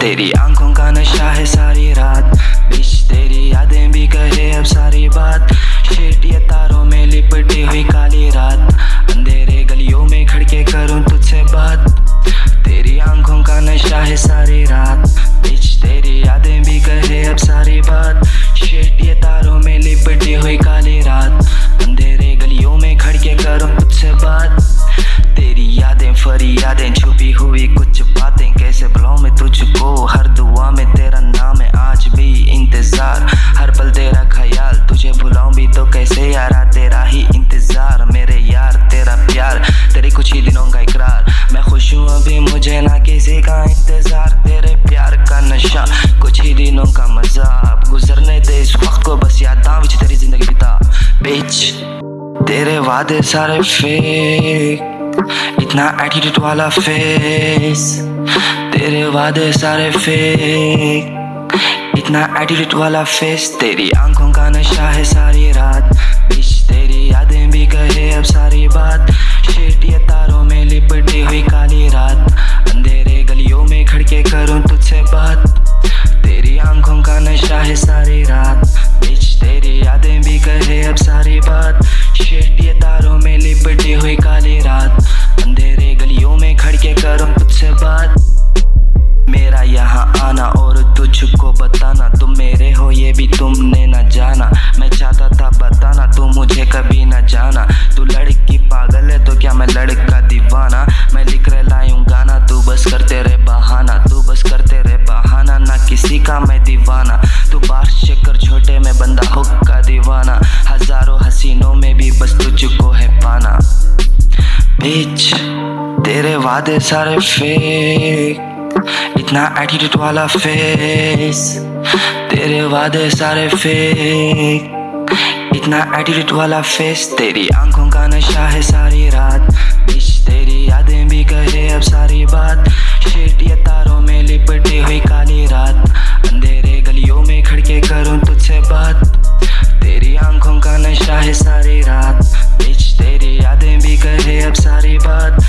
तेरी आँखों का नशा है सारी रात। बिच तेरी यादें भी कहे अब सारी बात। शेट तारों में लिपटी हुई काली रात। अंधेरे गलियों में खड़के करूँ तुझसे बात। तेरी आँखों का नशा है सारी रात। बिच तेरी यादें भी कहे अब सारी बात। शेट तारों में लिपटी हुई काली रात। अंधेरे गलियों में खड़के करूँ तुझसे बात। तेरी यादें फरी यादें मुझे ना किसी का इंतज़ार, तेरे प्यार का नशा। कुछ ही दिनों का मज़ा अब गुजरने दे, इस वक्त को बस यादां विच तेरी ज़िंदगी बिता। बिच तेरे वादे सारे फेक इतना एटीट्यूड वाला फेस तेरे वादे सारे फेक इतना एटीट्यूड वाला फेस तेरी आँखों का नशा है सारी दीवाना। तू बात चक्कर छोटे में बंदा हुक का दीवाना। हज़ारों हसीनों में भी बस तुझको है पाना। बीच तेरे वादे सारे फेक इतना एटीट्यूड वाला फेस तेरे वादे सारे फेक इतना एटीट्यूड वाला फेस तेरी आँखों का नशा है सारी रात। बिच तेरी यादें भी कहे अब सारी बात। शेट body, but